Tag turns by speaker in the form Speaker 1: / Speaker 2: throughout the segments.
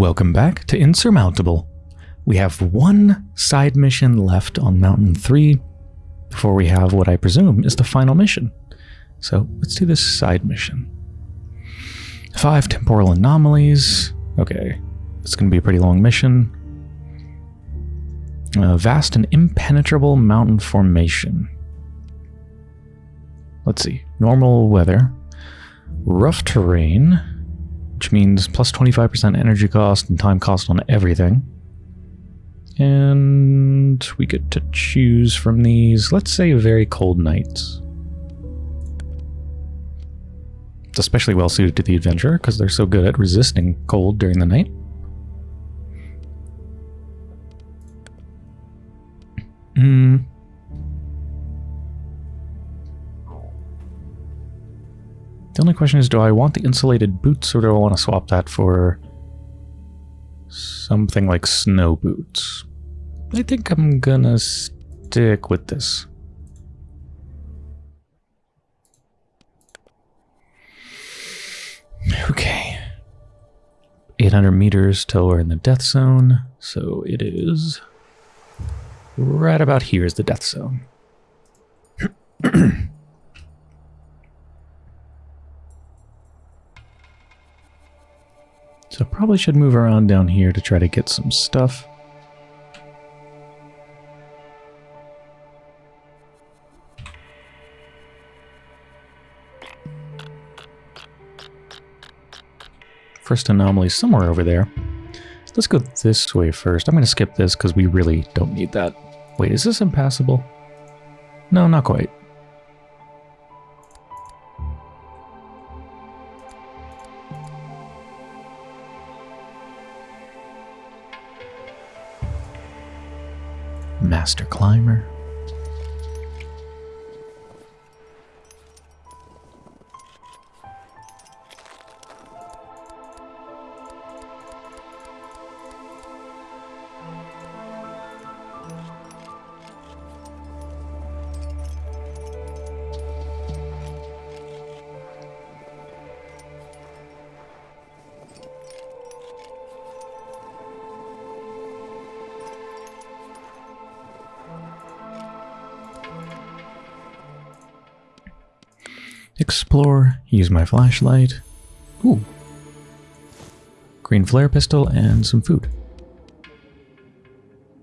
Speaker 1: Welcome back to Insurmountable. We have one side mission left on Mountain 3 before we have what I presume is the final mission. So let's do this side mission. Five temporal anomalies. Okay, it's going to be a pretty long mission. A vast and impenetrable mountain formation. Let's see. Normal weather. Rough terrain which means plus 25% energy cost and time cost on everything. And we get to choose from these, let's say very cold nights. It's especially well suited to the adventurer because they're so good at resisting cold during the night. Hmm. The only question is, do I want the insulated boots or do I want to swap that for something like snow boots? I think I'm gonna stick with this. Okay. 800 meters till we're in the death zone. So it is right about here is the death zone. So probably should move around down here to try to get some stuff. First anomaly somewhere over there. Let's go this way first. I'm going to skip this because we really don't need that. Wait, is this impassable? No, not quite. Master climber. Explore, use my flashlight. Ooh. Green flare pistol and some food.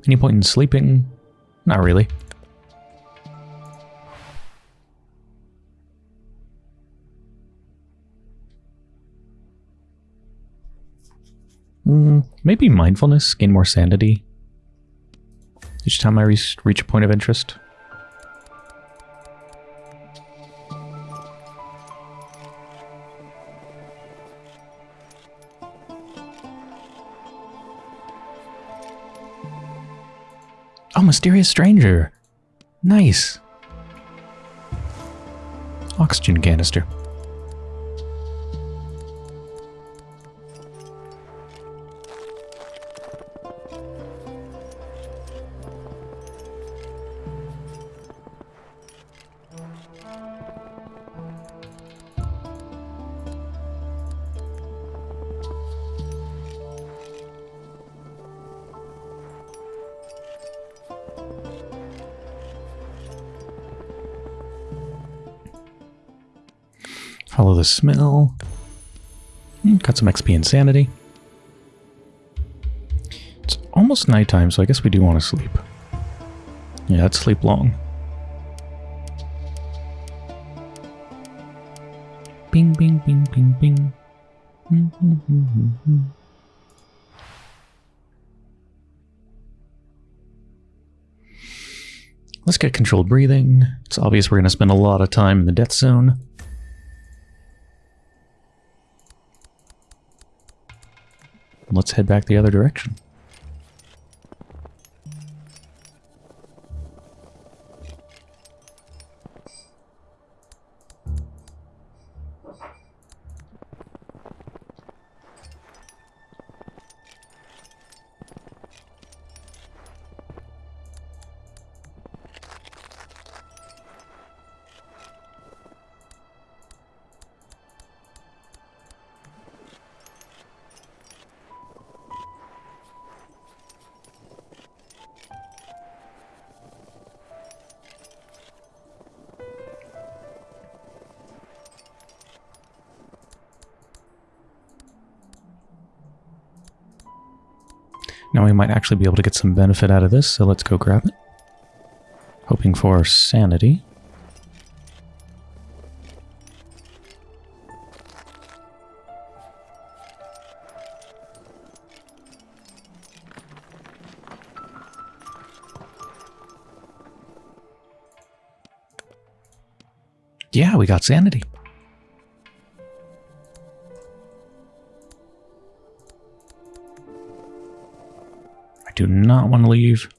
Speaker 1: Any point in sleeping? Not really. Mm, maybe mindfulness, gain more sanity. Each time I reach, reach a point of interest. Mysterious stranger. Nice. Oxygen canister. Smell. Hmm, got some XP insanity. It's almost nighttime, so I guess we do want to sleep. Yeah, let's sleep long. Bing, bing, bing, bing, bing. Mm -hmm, mm -hmm. Let's get controlled breathing. It's obvious we're going to spend a lot of time in the death zone. Let's head back the other direction. Might actually be able to get some benefit out of this, so let's go grab it. Hoping for sanity. Yeah, we got sanity. Do not want to leave.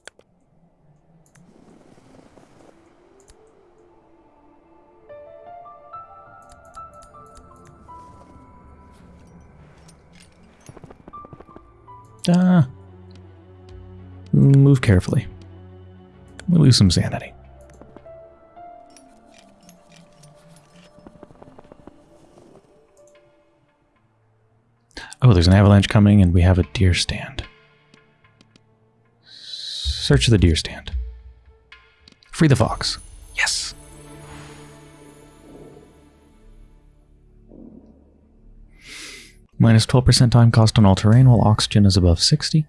Speaker 1: Uh, move carefully. We lose some sanity. Oh, there's an avalanche coming and we have a deer stand. Search the deer stand. Free the fox. Yes. Minus 12% time cost on all terrain while oxygen is above 60.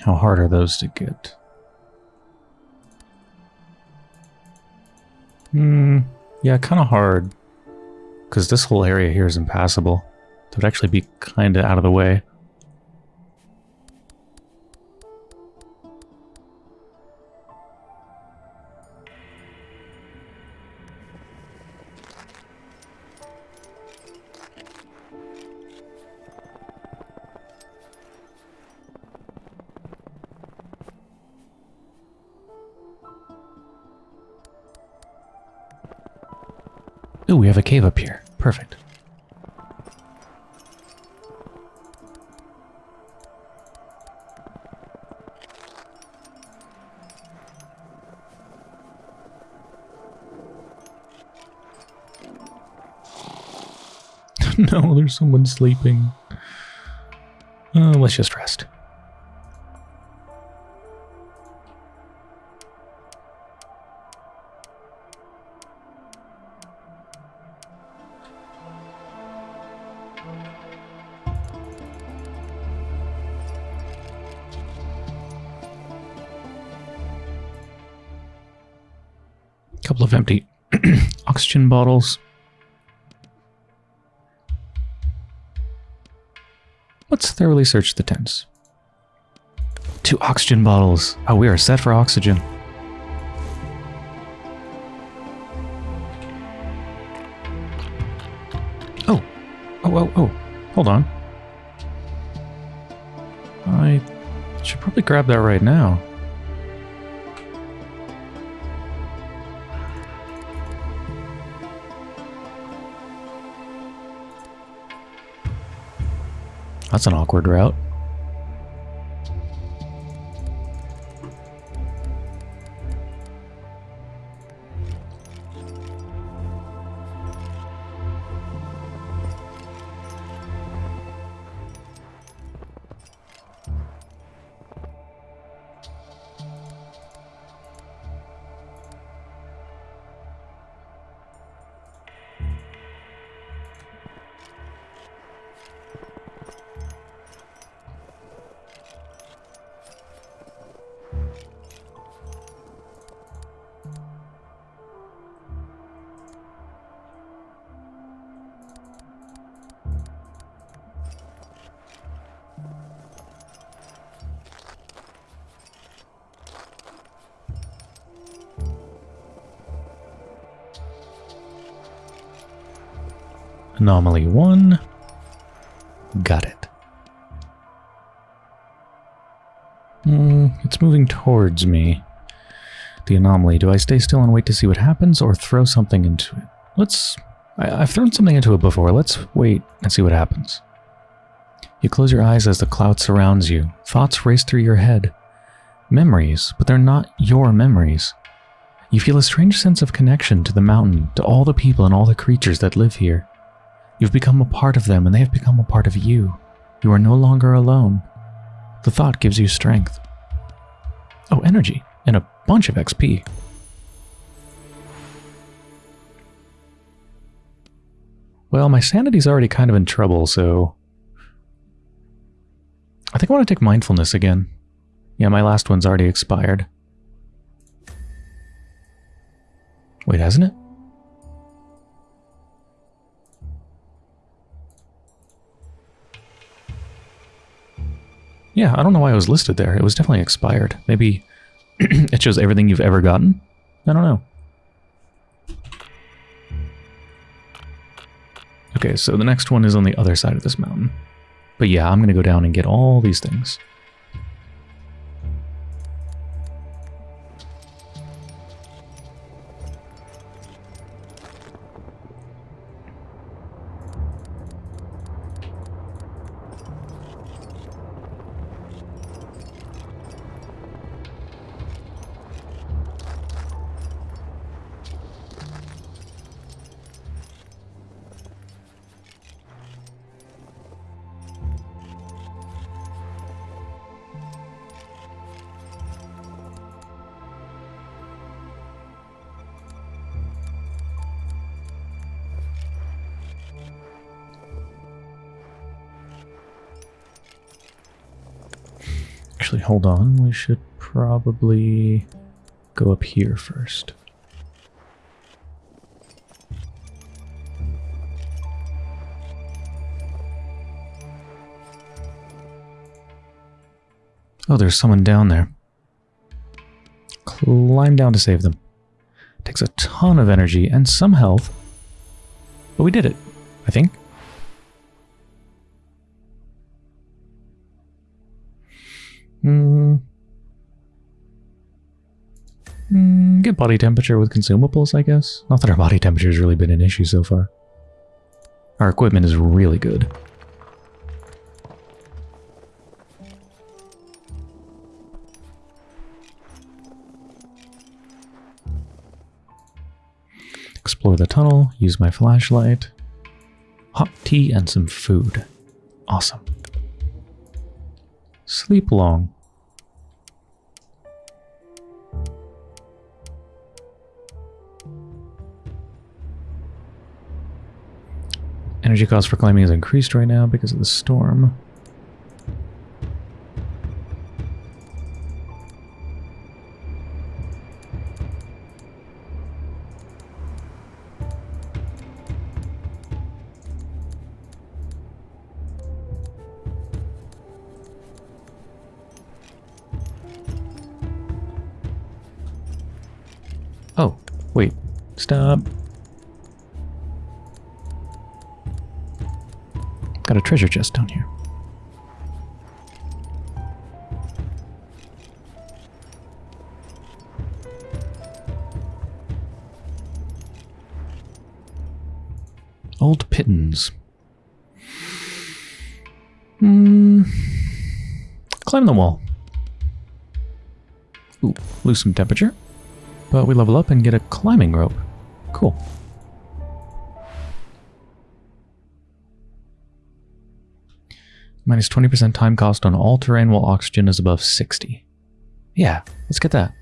Speaker 1: How hard are those to get? Hmm, yeah, kind of hard. Because this whole area here is impassable. It would actually be kind of out of the way. Have a cave up here. Perfect. no, there's someone sleeping. Uh, let's just rest. Oxygen bottles. Let's thoroughly search the tents. Two oxygen bottles. Oh, we are set for oxygen. Oh. Oh, oh, oh. Hold on. I should probably grab that right now. That's an awkward route. Anomaly 1. Got it. Mm, it's moving towards me. The anomaly. Do I stay still and wait to see what happens or throw something into it? Let's... I, I've thrown something into it before. Let's wait and see what happens. You close your eyes as the cloud surrounds you. Thoughts race through your head. Memories, but they're not your memories. You feel a strange sense of connection to the mountain, to all the people and all the creatures that live here. You've become a part of them and they have become a part of you. You are no longer alone. The thought gives you strength. Oh, energy and a bunch of XP. Well, my sanity's already kind of in trouble, so... I think I want to take mindfulness again. Yeah, my last one's already expired. Wait, hasn't it? Yeah, I don't know why it was listed there. It was definitely expired. Maybe it shows everything you've ever gotten? I don't know. Okay, so the next one is on the other side of this mountain. But yeah, I'm going to go down and get all these things. Hold on. We should probably go up here first. Oh, there's someone down there. Climb down to save them. Takes a ton of energy and some health. But we did it, I think. Hmm. Mm, get body temperature with consumables, I guess. Not that our body temperature has really been an issue so far. Our equipment is really good. Explore the tunnel, use my flashlight. Hot tea and some food. Awesome. Sleep long. Energy cost for climbing is increased right now because of the storm. Oh, wait. Stop. Treasure chest down here. Old pitons. Hmm. Climb the wall. Ooh, lose some temperature. But we level up and get a climbing rope. Cool. Minus 20% time cost on all terrain while oxygen is above 60. Yeah, let's get that.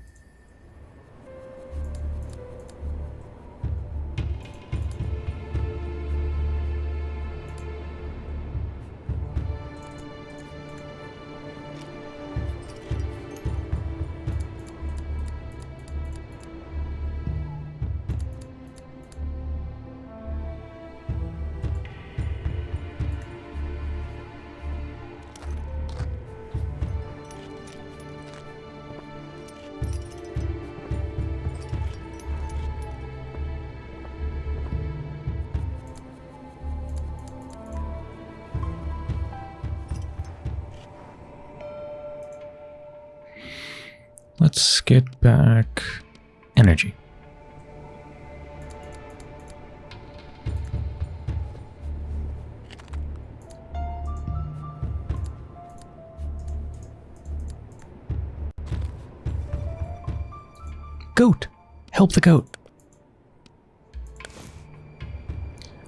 Speaker 1: The goat.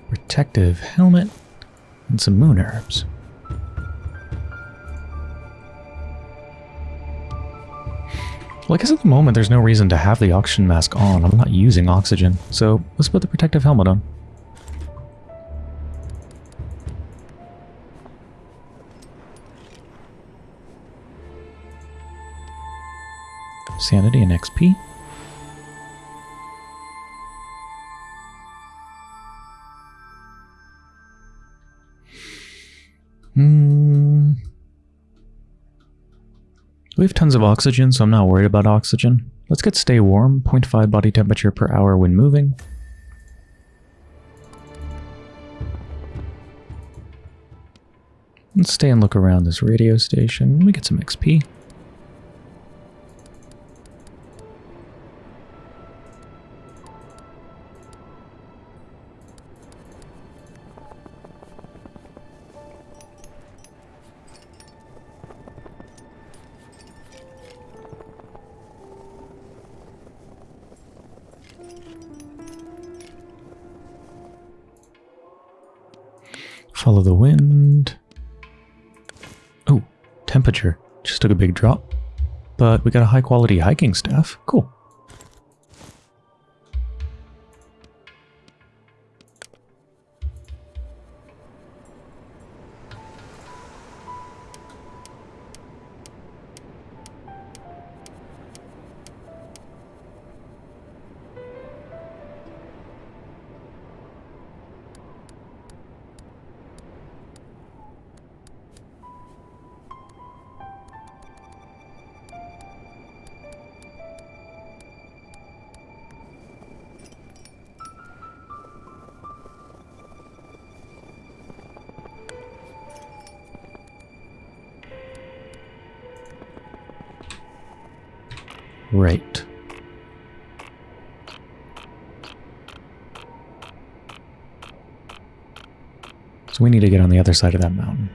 Speaker 1: Protective helmet and some moon herbs. Well, I guess at the moment there's no reason to have the oxygen mask on. I'm not using oxygen, so let's put the protective helmet on. Sanity and XP. Hmm. We have tons of oxygen, so I'm not worried about oxygen. Let's get stay warm, 0.5 body temperature per hour when moving. Let's stay and look around this radio station. We get some XP. Just took a big drop. But we got a high quality hiking staff. Cool. So we need to get on the other side of that mountain.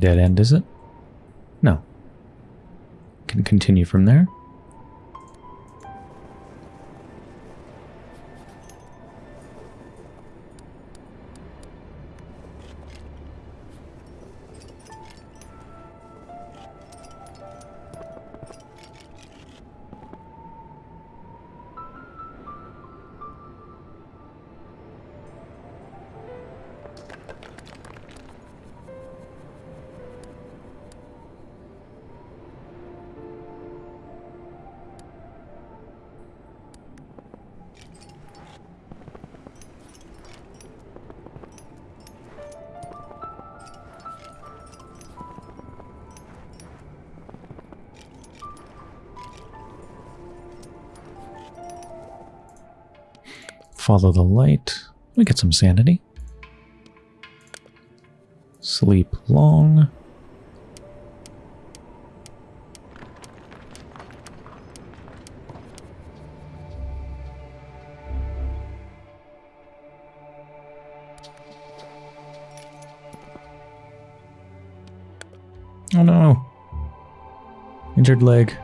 Speaker 1: Dead end, is it? No. Can continue from there. Follow the light. We get some sanity. Sleep long. Oh no. Injured leg.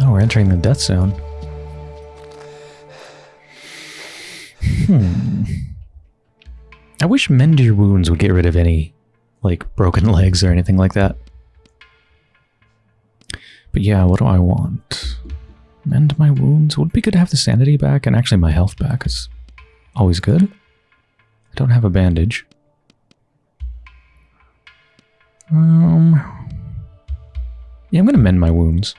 Speaker 1: Oh, we're entering the death zone. Hmm. I wish mend your wounds would get rid of any, like, broken legs or anything like that. But yeah, what do I want? Mend my wounds? Would be good to have the sanity back and actually my health back. It's always good. I don't have a bandage. Um, yeah, I'm going to mend my wounds.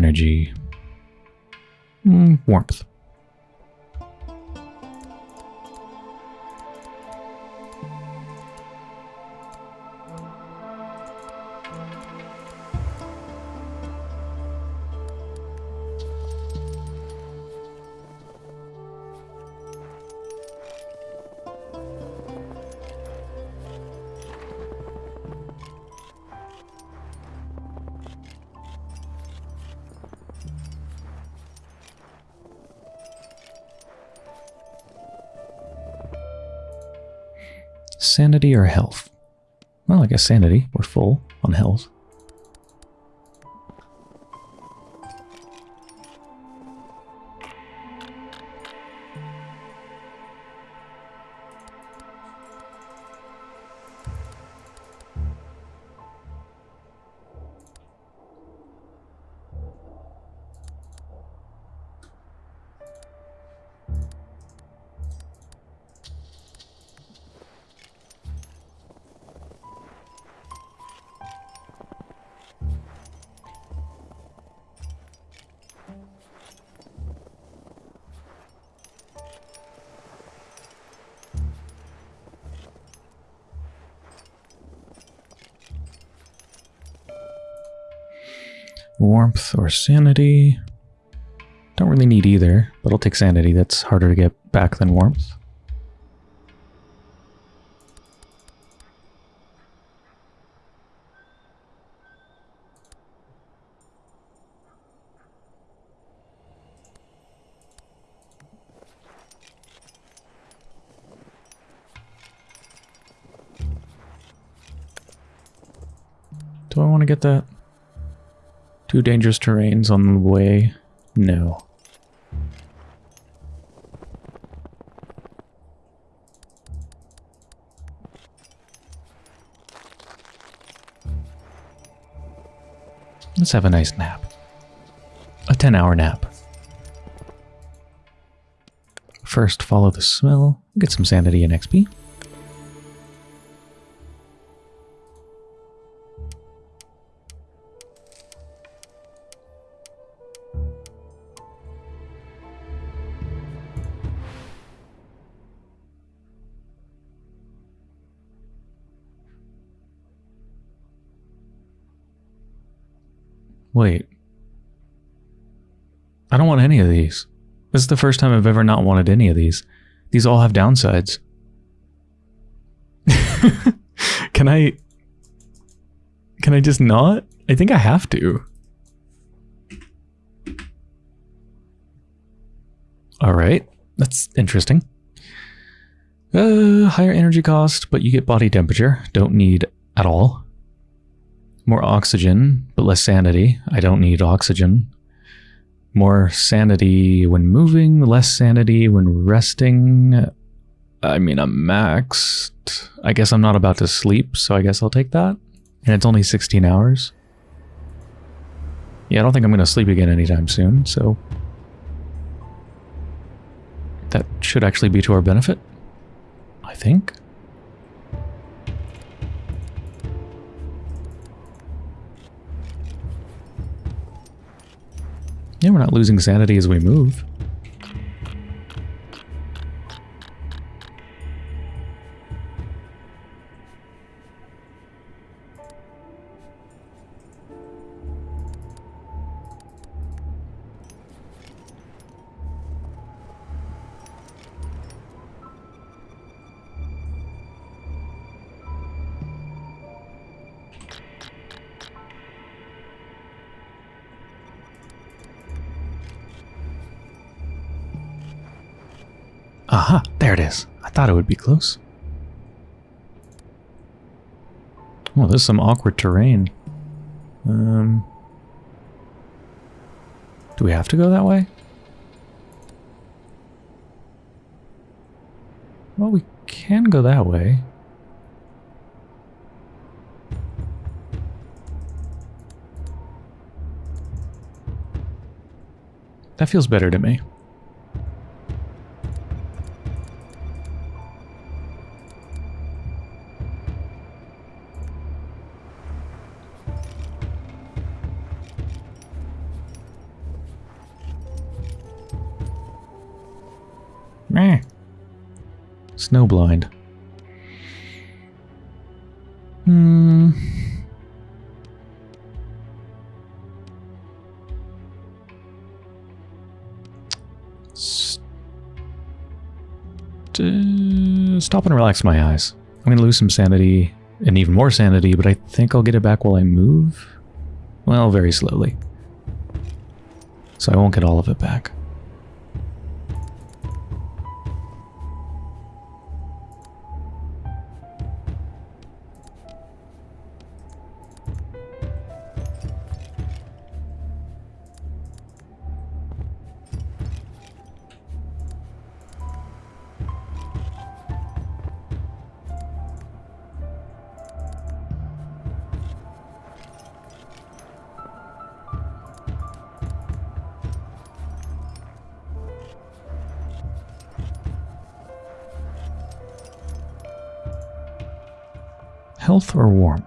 Speaker 1: Energy? Mm, warmth. Health? Well, I guess sanity. We're full on health. Warmth or sanity? Don't really need either, but I'll take sanity. That's harder to get back than warmth. Do I want to get that? Two dangerous terrains on the way? No. Let's have a nice nap. A 10 hour nap. First, follow the smell, get some sanity and XP. Any of these. This is the first time I've ever not wanted any of these. These all have downsides. can I... Can I just not? I think I have to. Alright, that's interesting. Uh, higher energy cost, but you get body temperature. Don't need at all. More oxygen, but less sanity. I don't need oxygen. More sanity when moving, less sanity when resting. I mean, I'm maxed. I guess I'm not about to sleep, so I guess I'll take that. And it's only 16 hours. Yeah, I don't think I'm going to sleep again anytime soon, so... That should actually be to our benefit. I think. Yeah, we're not losing sanity as we move. Aha, there it is. I thought it would be close. Well, this is some awkward terrain. Um, do we have to go that way? Well, we can go that way. That feels better to me. Meh. Snowblind. Hmm. St stop and relax my eyes. I'm going to lose some sanity and even more sanity, but I think I'll get it back while I move. Well, very slowly. So I won't get all of it back. Health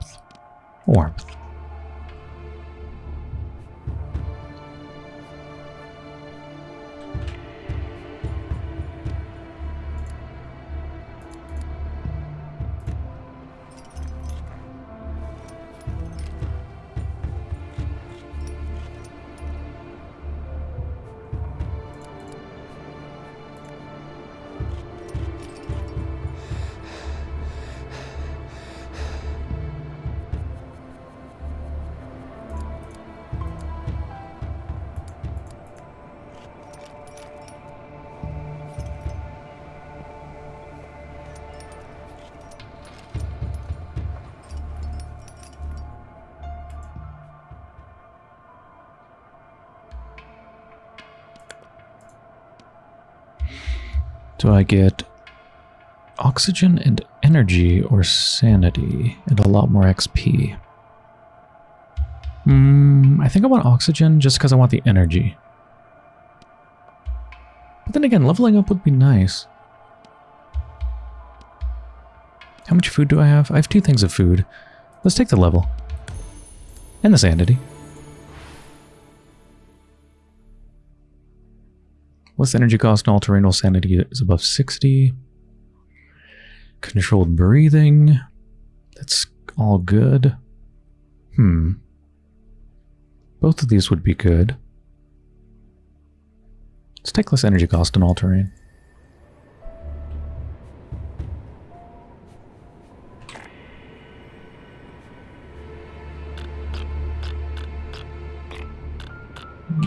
Speaker 1: I get oxygen and energy or sanity and a lot more XP? Hmm, I think I want oxygen just because I want the energy. But then again, leveling up would be nice. How much food do I have? I have two things of food. Let's take the level. And the sanity. Less energy cost and all-terrain sanity is above 60. Controlled breathing. That's all good. Hmm. Both of these would be good. Let's take less energy cost and all-terrain.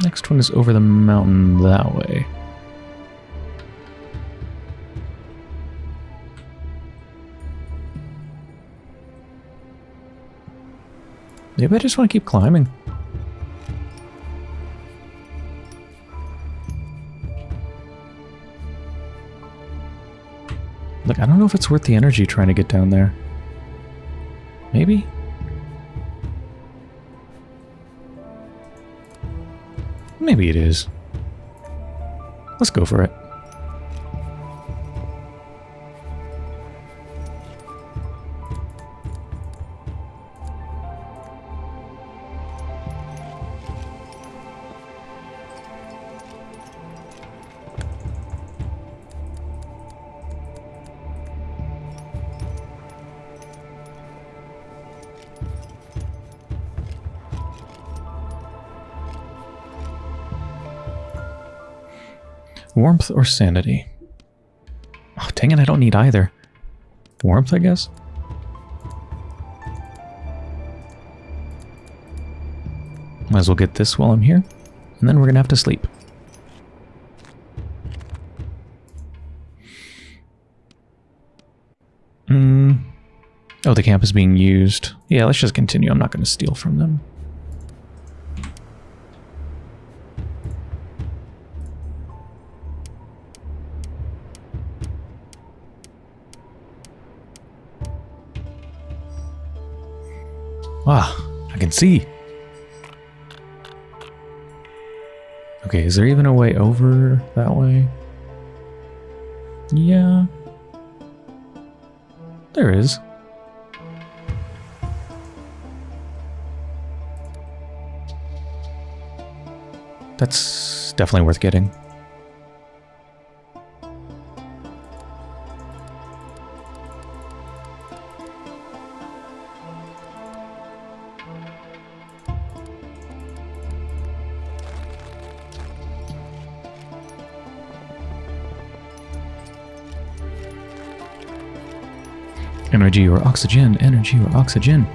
Speaker 1: Next one is over the mountain that way. Maybe I just want to keep climbing. Look, I don't know if it's worth the energy trying to get down there. Maybe? Maybe it is. Let's go for it. Warmth or sanity? Oh, dang it, I don't need either. Warmth, I guess? Might as well get this while I'm here. And then we're going to have to sleep. Hmm. Oh, the camp is being used. Yeah, let's just continue. I'm not going to steal from them. See. Okay, is there even a way over that way? Yeah. There is. That's definitely worth getting. Energy or oxygen, energy or oxygen.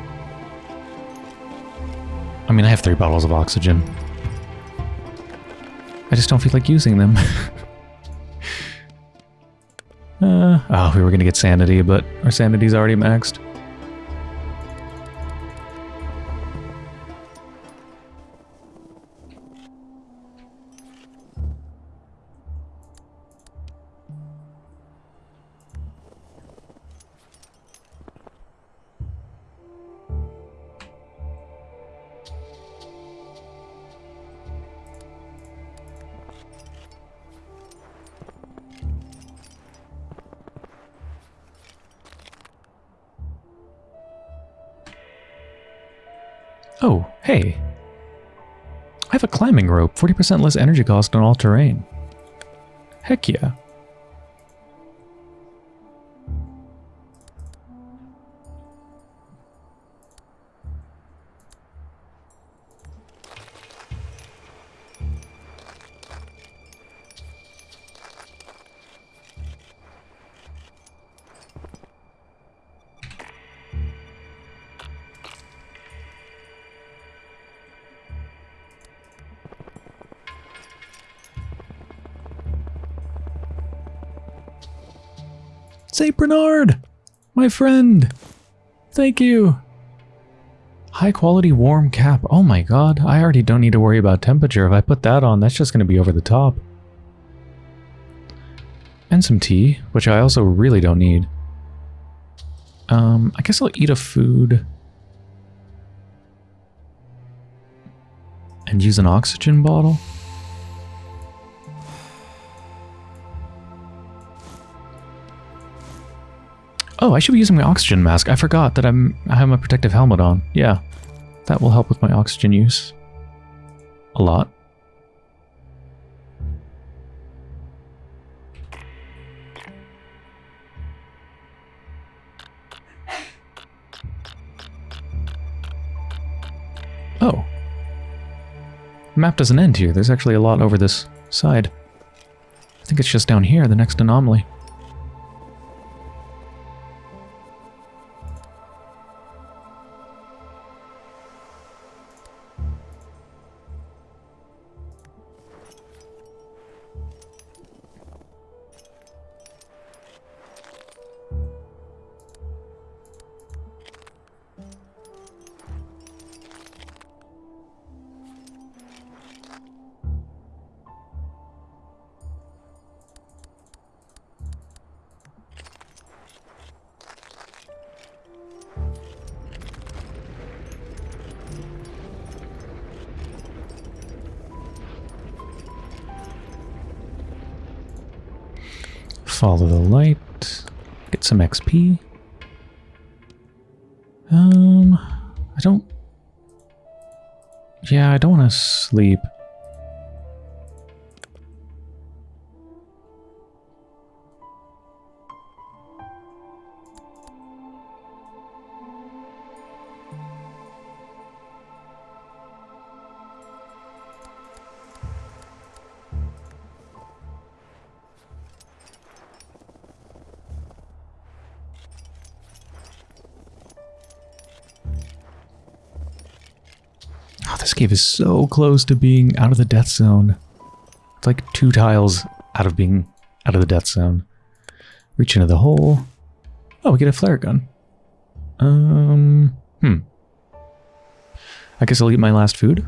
Speaker 1: I mean, I have three bottles of oxygen. I just don't feel like using them. uh, oh, we were going to get sanity, but our sanity's already maxed. Rope, 40% less energy cost on all terrain. Heck yeah. Bernard! My friend! Thank you! High quality warm cap. Oh my god, I already don't need to worry about temperature. If I put that on, that's just going to be over the top. And some tea, which I also really don't need. Um, I guess I'll eat a food. And use an oxygen bottle. Oh, I should be using my oxygen mask. I forgot that I'm I have my protective helmet on. Yeah, that will help with my oxygen use. A lot. Oh. Map doesn't end here. There's actually a lot over this side. I think it's just down here, the next anomaly. XP. Um, I don't... Yeah, I don't want to sleep. This cave is so close to being out of the death zone. It's like two tiles out of being out of the death zone. Reach into the hole. Oh, we get a flare gun. Um, hmm. I guess I'll eat my last food.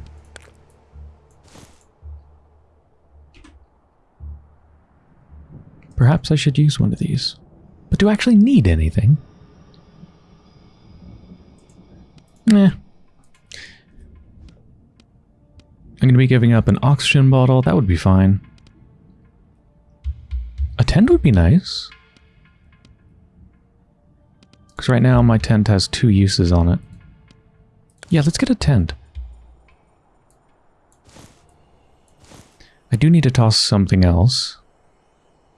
Speaker 1: Perhaps I should use one of these. But do I actually need anything? Eh. I'm going to be giving up an oxygen bottle. That would be fine. A tent would be nice. Because right now my tent has two uses on it. Yeah, let's get a tent. I do need to toss something else.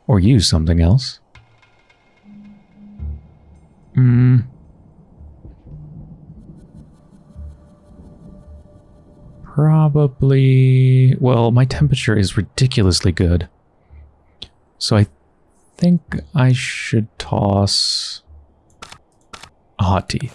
Speaker 1: Or use something else. Hmm. Probably... Well, my temperature is ridiculously good. So I think I should toss a hot tea.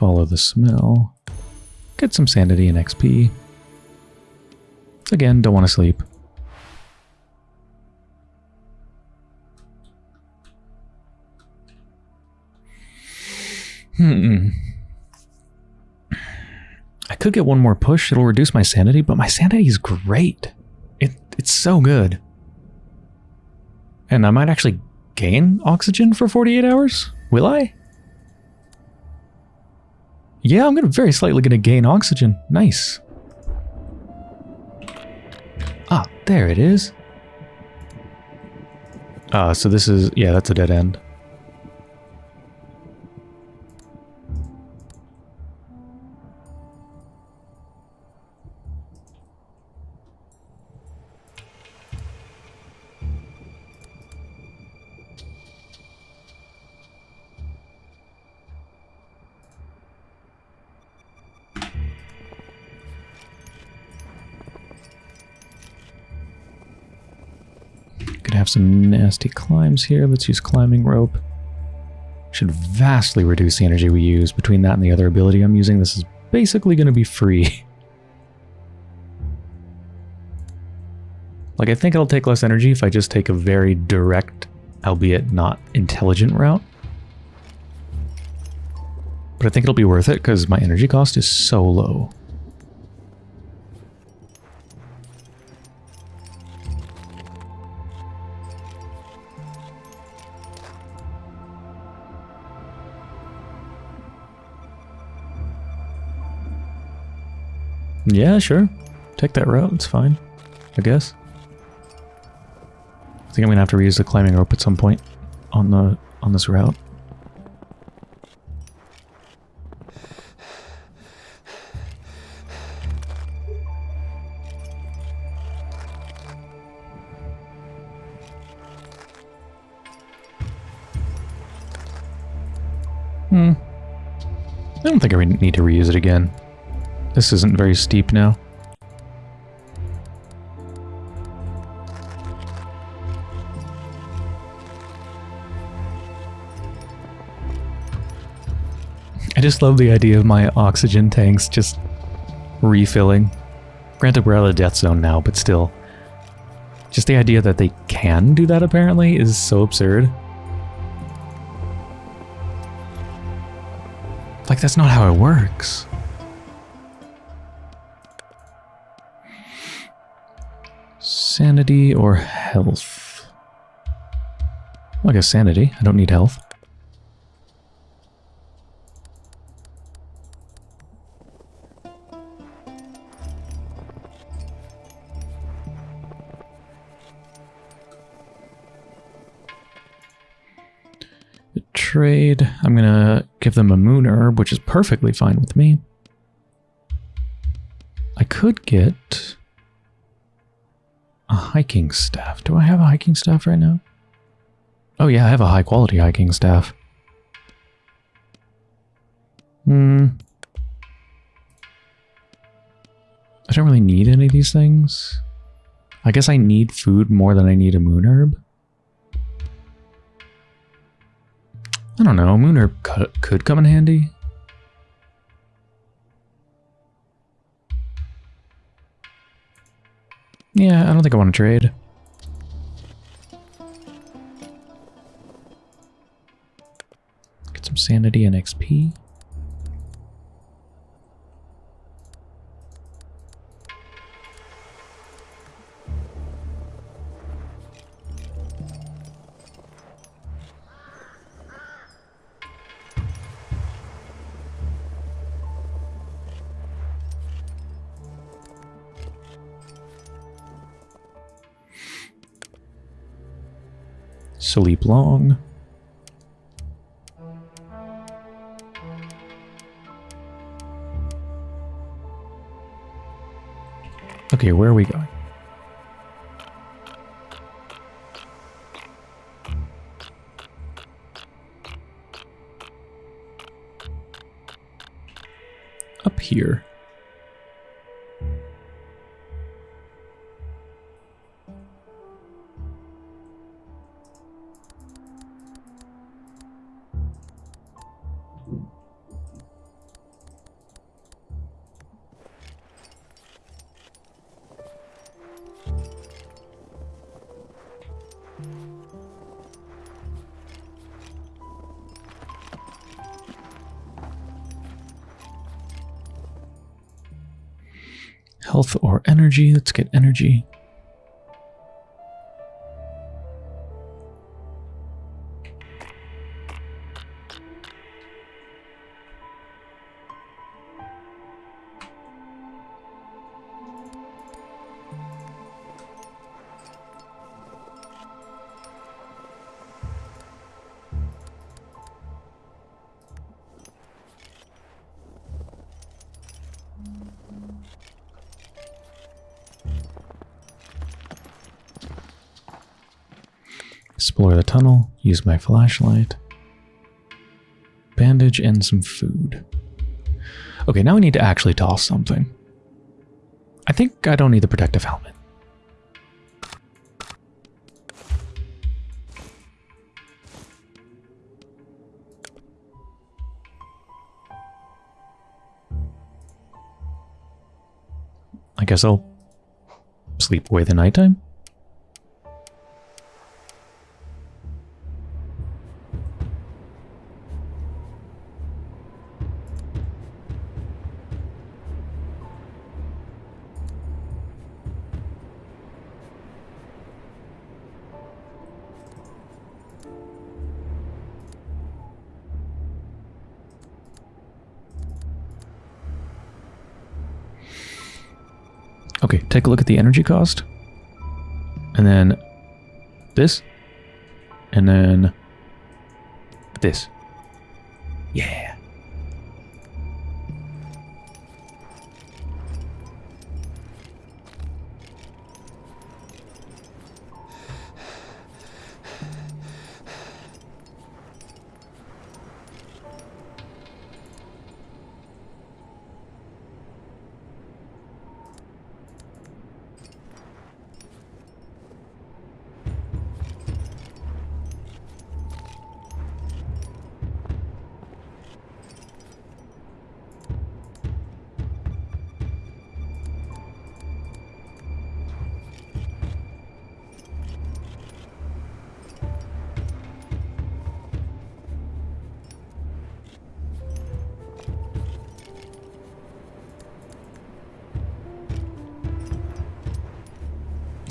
Speaker 1: Follow the smell. Get some sanity and XP. Again, don't want to sleep. Hmm. I could get one more push. It'll reduce my sanity, but my sanity is great. It It's so good. And I might actually gain oxygen for 48 hours? Will I? Yeah, I'm gonna very slightly gonna gain oxygen. Nice. Ah, there it is. Ah, so this is, yeah, that's a dead end. Nasty climbs here. Let's use climbing rope. Should vastly reduce the energy we use. Between that and the other ability I'm using, this is basically going to be free. like, I think it'll take less energy if I just take a very direct, albeit not intelligent route. But I think it'll be worth it because my energy cost is so low. Yeah, sure. Take that route. It's fine. I guess. I think I'm gonna have to reuse the climbing rope at some point on the on this route. Hmm. I don't think I need to reuse it again. This isn't very steep now. I just love the idea of my oxygen tanks just refilling. Granted, we're out of the death zone now, but still. Just the idea that they can do that apparently is so absurd. Like, that's not how it works. Sanity or health? I guess sanity. I don't need health. Trade. I'm going to give them a moon herb, which is perfectly fine with me. I could get a hiking staff. Do I have a hiking staff right now? Oh yeah, I have a high quality hiking staff. Hmm. I don't really need any of these things. I guess I need food more than I need a moon herb. I don't know, moon herb could come in handy. Yeah, I don't think I want to trade. Get some sanity and XP. Sleep long. Okay, where are we going? Up here. Health or energy. Let's get energy. Tunnel, use my flashlight. Bandage and some food. Okay, now we need to actually toss something. I think I don't need the protective helmet. I guess I'll sleep away the nighttime. Take a look at the energy cost. And then this. And then this. Yeah.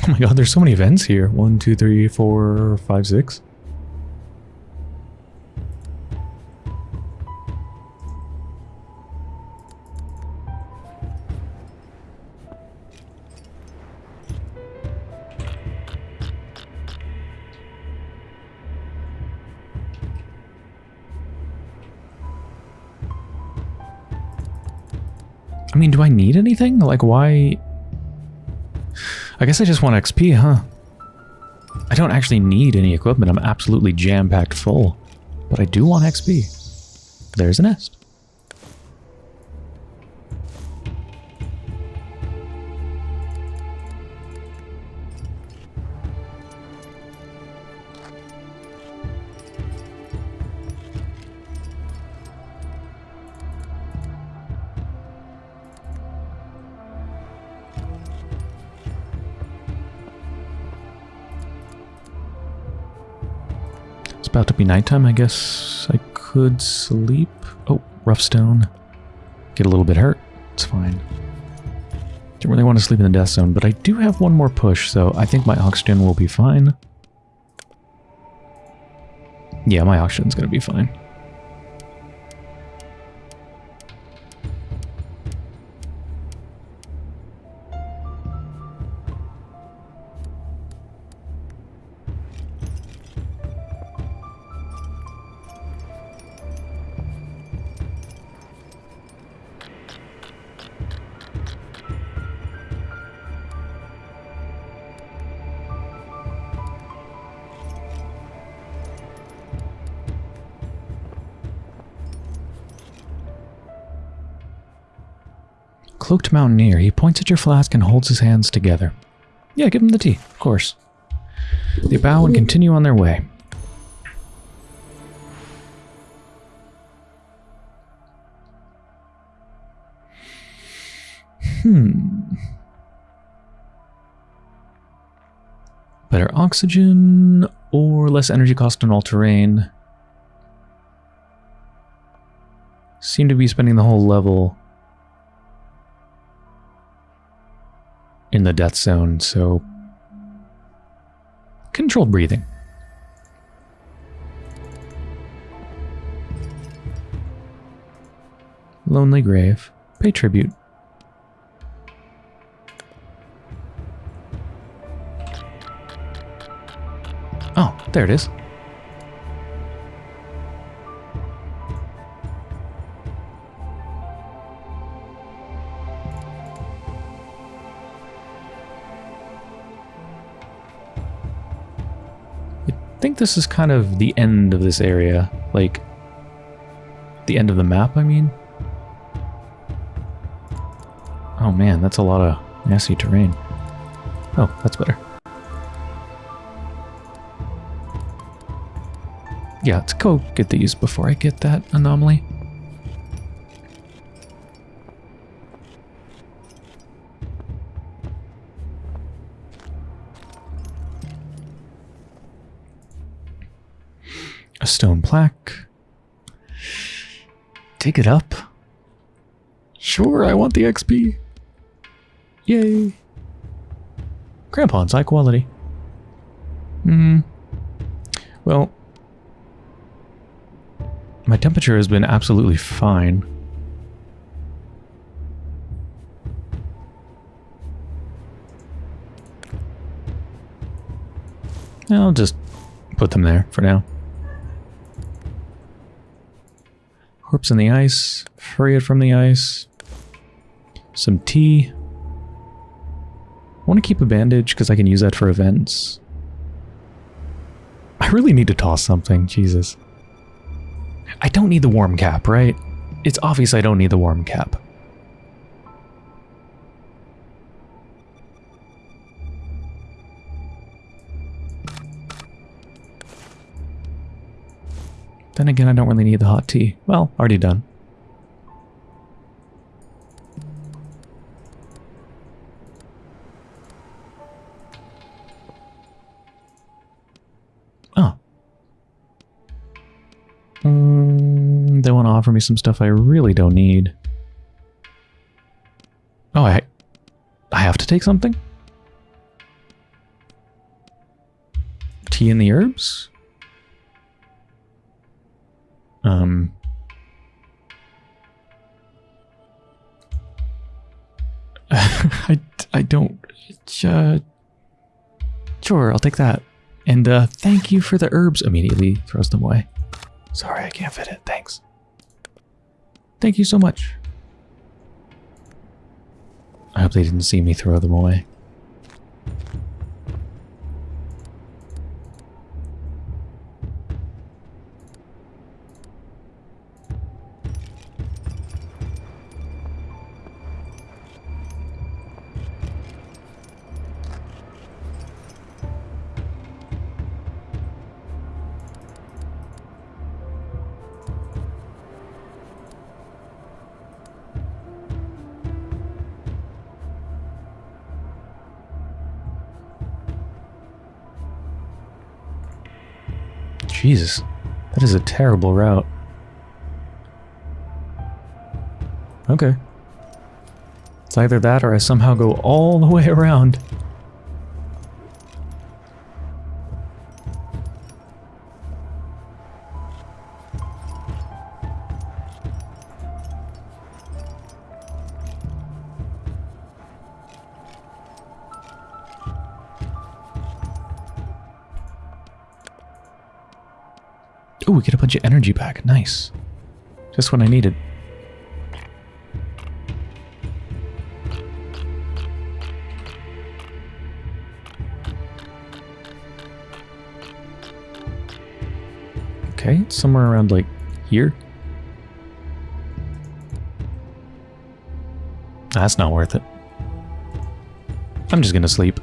Speaker 1: Oh my god, there's so many events here. One, two, three, four, five, six. I mean, do I need anything? Like, why... I guess I just want XP, huh? I don't actually need any equipment. I'm absolutely jam-packed full. But I do want XP. There's a nest. To be nighttime. I guess I could sleep. Oh, rough stone. Get a little bit hurt. It's fine. Don't really want to sleep in the death zone, but I do have one more push, so I think my oxygen will be fine. Yeah, my oxygen's going to be fine. Cloaked Mountaineer. He points at your flask and holds his hands together. Yeah, give him the tea, of course. They bow and continue on their way. Hmm. Better oxygen or less energy cost on all terrain. Seem to be spending the whole level in the death zone, so controlled breathing. Lonely grave. Pay tribute. Oh, there it is. Think this is kind of the end of this area. Like, the end of the map, I mean. Oh man, that's a lot of nasty terrain. Oh, that's better. Yeah, let's go get these before I get that anomaly. Stone plaque. Take it up. Sure, I want the XP. Yay. Crampons, high quality. Hmm. Well, my temperature has been absolutely fine. I'll just put them there for now. Corpse in the ice. Free it from the ice. Some tea. I want to keep a bandage because I can use that for events. I really need to toss something. Jesus. I don't need the warm cap, right? It's obvious I don't need the warm cap. Then again, I don't really need the hot tea. Well, already done. Oh. Mm, they want to offer me some stuff I really don't need. Oh, I, I have to take something? Tea and the herbs? Um, I, I don't... Uh, sure, I'll take that. And uh, thank you for the herbs. Immediately throws them away. Sorry, I can't fit it. Thanks. Thank you so much. I hope they didn't see me throw them away. Jesus, that is a terrible route. Okay. It's either that or I somehow go all the way around. Back. Nice. Just when I needed. Okay, somewhere around like here. That's not worth it. I'm just gonna sleep.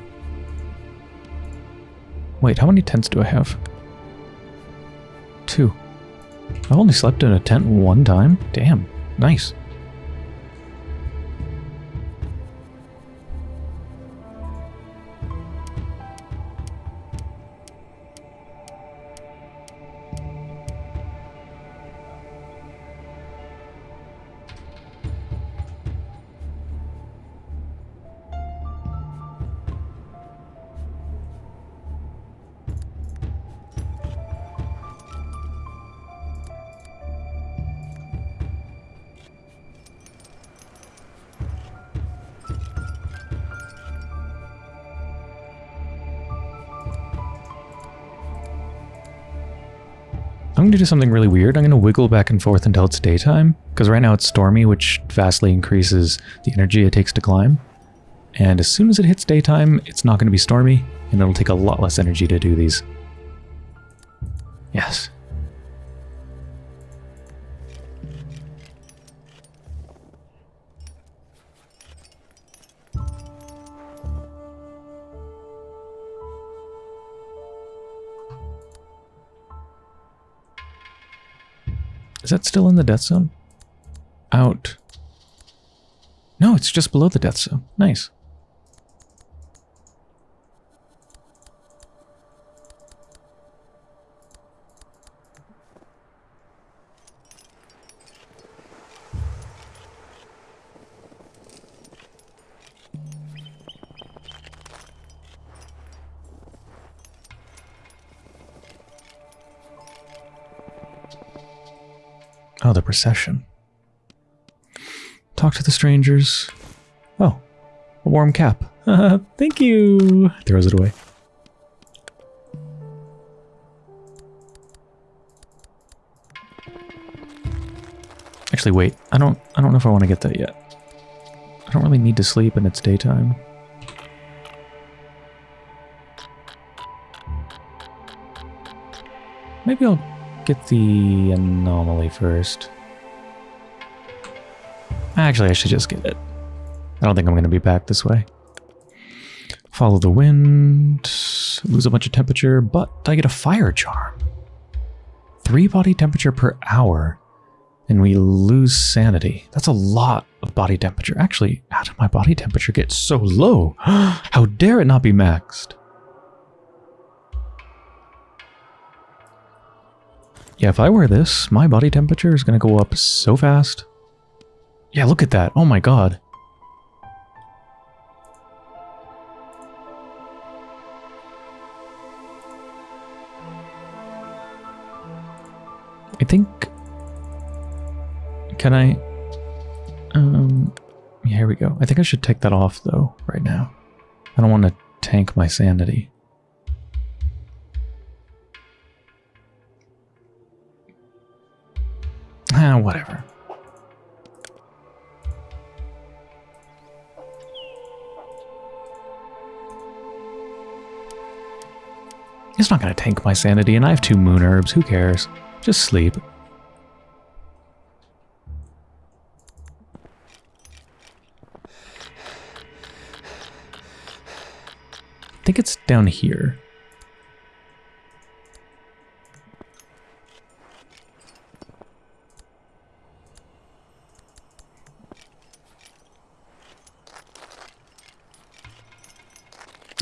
Speaker 1: Wait, how many tents do I have? Two. I've only slept in a tent one time? Damn, nice. To do something really weird. I'm going to wiggle back and forth until it's daytime, because right now it's stormy, which vastly increases the energy it takes to climb. And as soon as it hits daytime, it's not going to be stormy, and it'll take a lot less energy to do these. Is that still in the death zone? Out. No, it's just below the death zone. Nice. The procession. Talk to the strangers. Oh, a warm cap. Thank you. Throws it away. Actually, wait. I don't. I don't know if I want to get that yet. I don't really need to sleep, and it's daytime. Maybe I'll get the anomaly first. Actually, I should just get it. I don't think I'm going to be back this way. Follow the wind, lose a bunch of temperature, but I get a fire charm. Three body temperature per hour, and we lose sanity. That's a lot of body temperature. Actually, how did my body temperature get so low? how dare it not be maxed? Yeah, if I wear this, my body temperature is going to go up so fast. Yeah, look at that. Oh my god. I think... Can I... Um... Here we go. I think I should take that off, though, right now. I don't want to tank my sanity. Ah, whatever. It's not going to tank my sanity, and I have two moon herbs. Who cares? Just sleep. I think it's down here.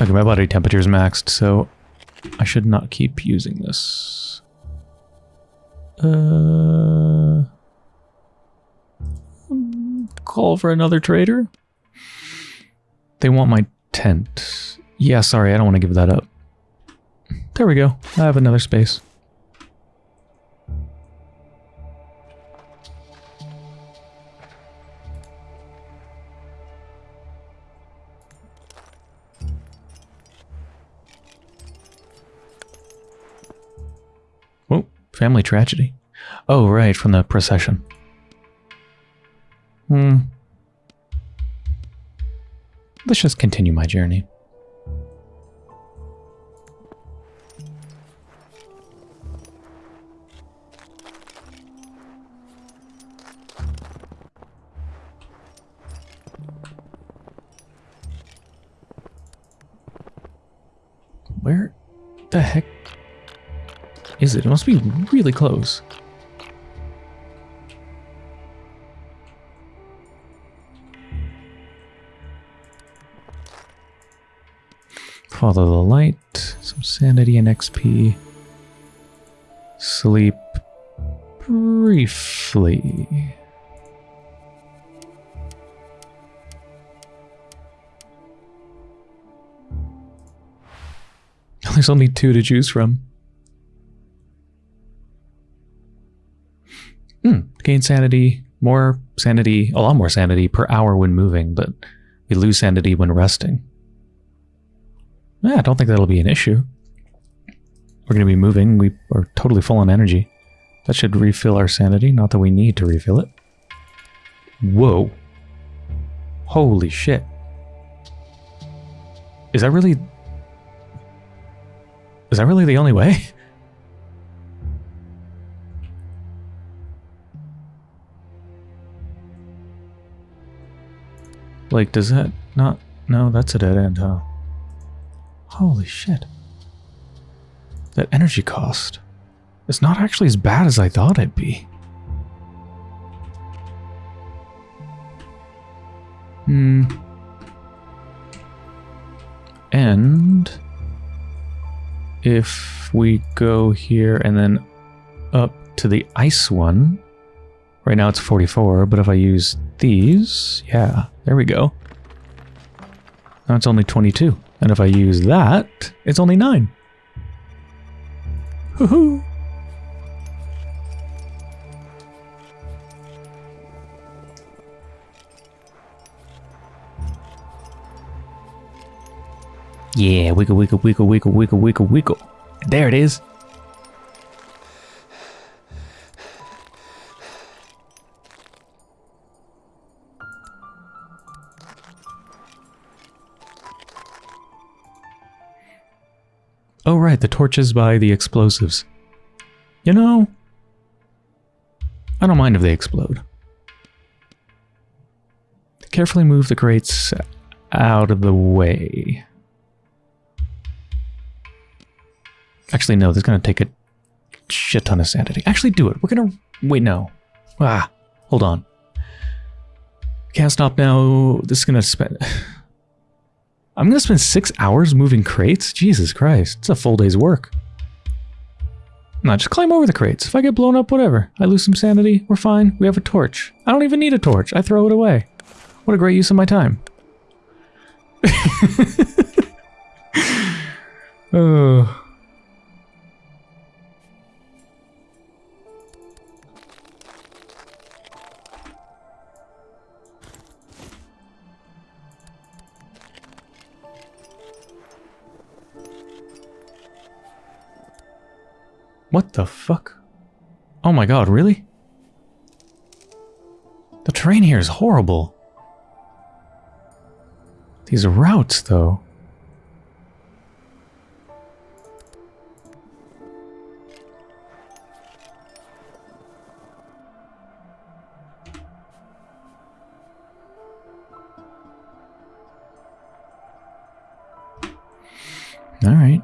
Speaker 1: Okay, my body temperature is maxed, so I should not keep using this. Uh, call for another trader. They want my tent. Yeah, sorry, I don't want to give that up. There we go. I have another space. Family tragedy. Oh, right, from the procession. Hmm. Let's just continue my journey. Is it? It must be really close. Follow the light, some sanity and XP. Sleep briefly. There's only two to choose from. Hmm, gain sanity, more sanity, a lot more sanity per hour when moving, but we lose sanity when resting. Yeah, I don't think that'll be an issue. We're going to be moving. We are totally full on energy. That should refill our sanity. Not that we need to refill it. Whoa. Holy shit. Is that really... Is that really the only way? like, does that not... No, that's a dead end, huh? Holy shit. That energy cost is not actually as bad as I thought it'd be. Hmm. And if we go here and then up to the ice one, right now it's 44, but if I use these, yeah, there we go. Now it's only 22. And if I use that, it's only 9. Hoo-hoo! Yeah, wiggle, wiggle, wiggle, wiggle, wiggle, wiggle, wiggle. There it is. Oh, right, the torches by the explosives. You know, I don't mind if they explode. Carefully move the crates out of the way. Actually, no, this is going to take a shit ton of sanity. Actually, do it. We're going to... Wait, no. Ah, hold on. Can't stop now. This is going to spend... I'm going to spend six hours moving crates? Jesus Christ, it's a full day's work. No, just climb over the crates. If I get blown up, whatever. I lose some sanity, we're fine. We have a torch. I don't even need a torch. I throw it away. What a great use of my time. oh... What the fuck? Oh my god, really? The terrain here is horrible. These routes, though. All right.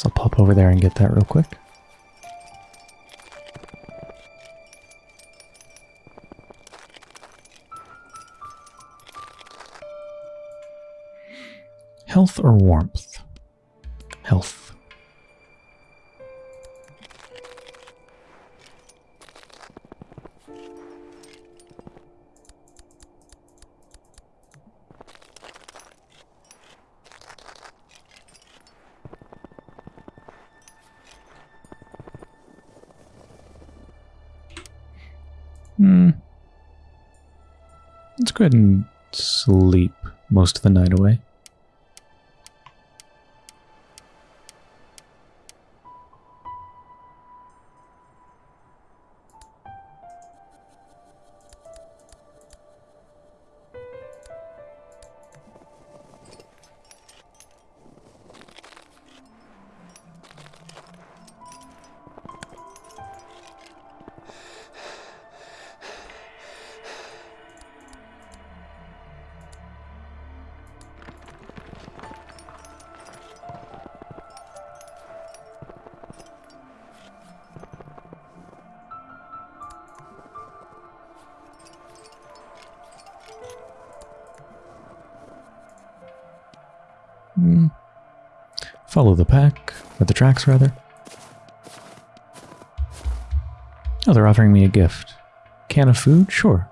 Speaker 1: Guess I'll pop over there and get that real quick. Health or warmth? Health. Go ahead and sleep most of the night away. Rather. Oh, they're offering me a gift. Can of food? Sure.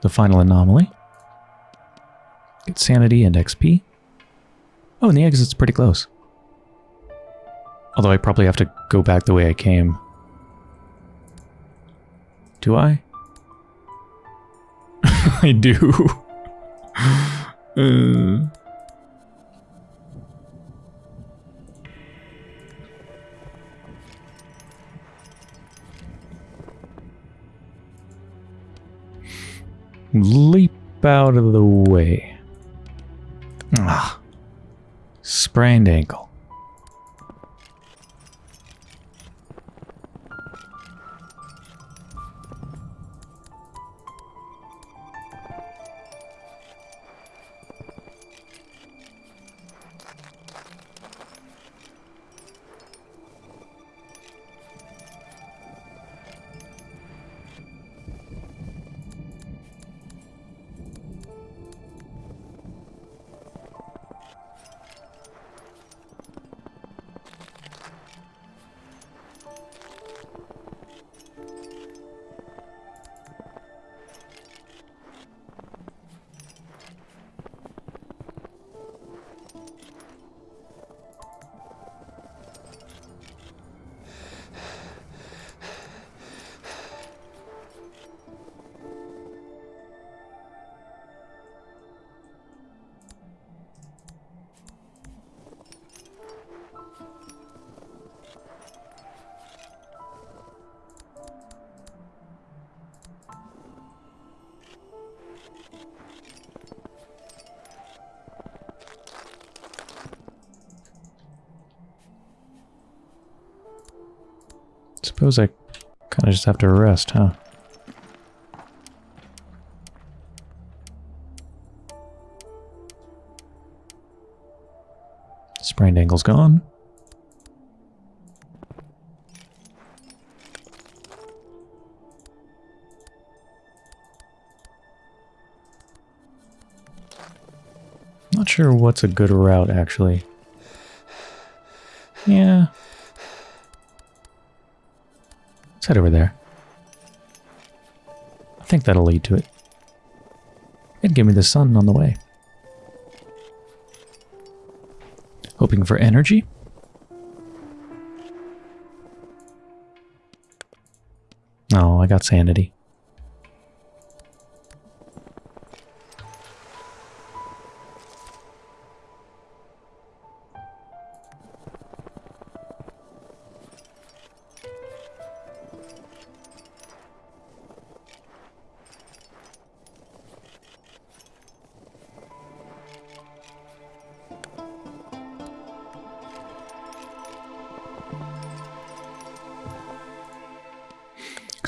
Speaker 1: The final anomaly. Get sanity and XP. Oh, and the exit's pretty close. Although I probably have to go back the way I came. Do I? I do. uh. Leap out of the way. Ah. Sprained ankle. Of just have to rest, huh? Sprained ankle's gone. Not sure what's a good route, actually. Head over there. I think that'll lead to it. And give me the sun on the way. Hoping for energy? Oh, I got sanity.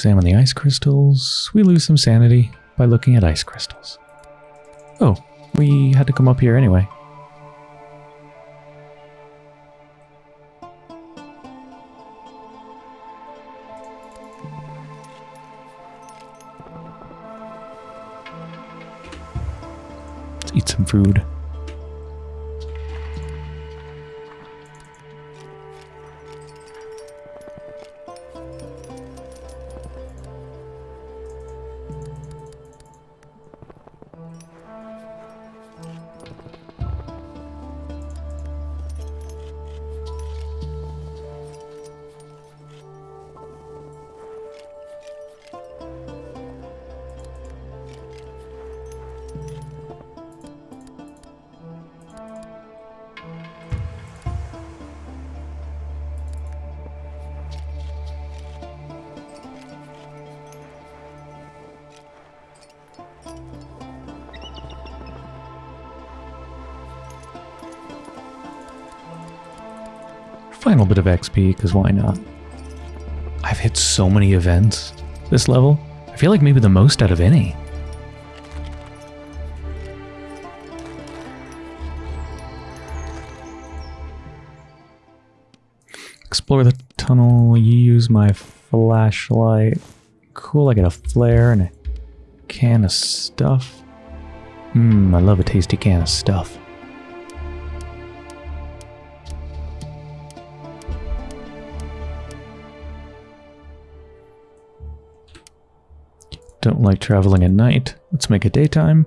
Speaker 1: Examine the ice crystals. We lose some sanity by looking at ice crystals. Oh, we had to come up here anyway. Of XP, because why not? I've hit so many events this level. I feel like maybe the most out of any. Explore the tunnel, use my flashlight. Cool, I get a flare and a can of stuff. Mmm, I love a tasty can of stuff. Don't like traveling at night. Let's make it daytime.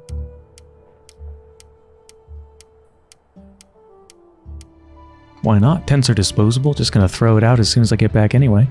Speaker 1: Why not? Tents are disposable. Just gonna throw it out as soon as I get back anyway.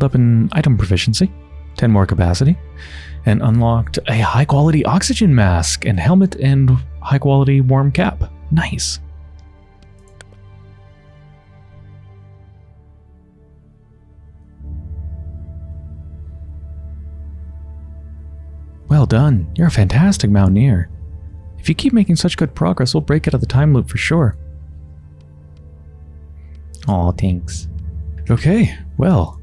Speaker 1: Leveled up in item proficiency, 10 more capacity, and unlocked a high quality oxygen mask and helmet and high quality warm cap. Nice. Well done. You're a fantastic mountaineer. If you keep making such good progress, we'll break out of the time loop for sure. Aw, thanks. Okay, well,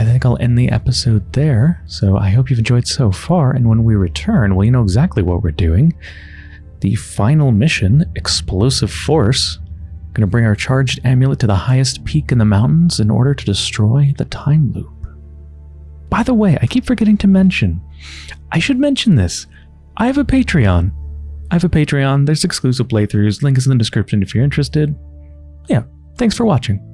Speaker 1: I think I'll end the episode there. So I hope you've enjoyed so far, and when we return, well, you know exactly what we're doing. The final mission, Explosive Force, going to bring our charged amulet to the highest peak in the mountains in order to destroy the time loop. By the way, I keep forgetting to mention, I should mention this. I have a Patreon. I have a Patreon. There's exclusive playthroughs. Link is in the description if you're interested. Yeah, thanks for watching.